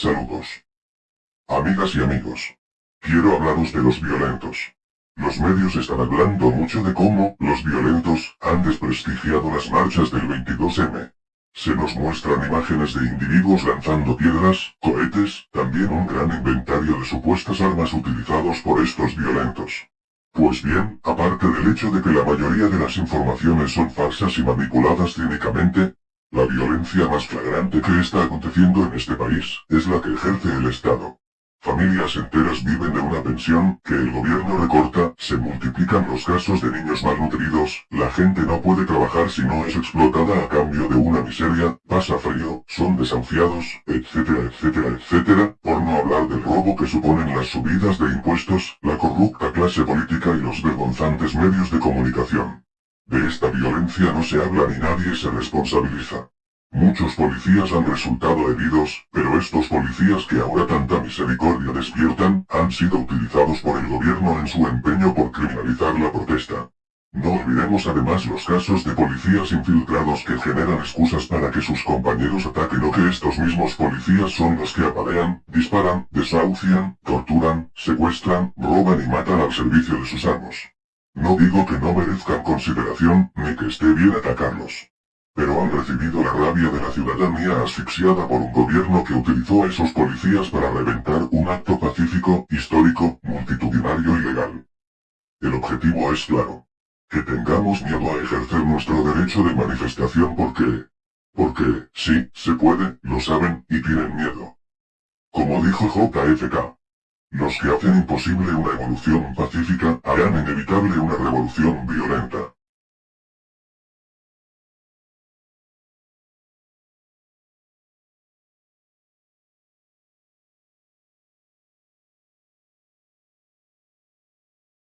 Saludos. Amigas y amigos. Quiero hablaros de los violentos. Los medios están hablando mucho de cómo los violentos han desprestigiado las marchas del 22M. Se nos muestran imágenes de individuos lanzando piedras, cohetes, también un gran inventario de supuestas armas utilizados por estos violentos. Pues bien, aparte del hecho de que la mayoría de las informaciones son falsas y manipuladas cínicamente, la violencia más flagrante que está aconteciendo en este país es la que ejerce el Estado. Familias enteras viven de una pensión que el gobierno recorta, se multiplican los casos de niños malnutridos, la gente no puede trabajar si no es explotada a cambio de una miseria, pasa frío, son desahuciados, etcétera, etcétera, etcétera, por no hablar del robo que suponen las subidas de impuestos, la corrupta clase política y los vergonzantes medios de comunicación. De esta violencia no se habla ni nadie se responsabiliza. Muchos policías han resultado heridos, pero estos policías que ahora tanta misericordia despiertan, han sido utilizados por el gobierno en su empeño por criminalizar la protesta. No olvidemos además los casos de policías infiltrados que generan excusas para que sus compañeros ataquen o que estos mismos policías son los que apalean, disparan, desahucian, torturan, secuestran, roban y matan al servicio de sus amos. No digo que no merezcan consideración, ni que esté bien atacarlos pero han recibido la rabia de la ciudadanía asfixiada por un gobierno que utilizó a esos policías para reventar un acto pacífico, histórico, multitudinario y legal. El objetivo es claro. Que tengamos miedo a ejercer nuestro derecho de manifestación porque... Porque, sí, se puede, lo saben, y tienen miedo. Como dijo JFK. Los que hacen imposible una evolución pacífica harán inevitable una revolución violenta.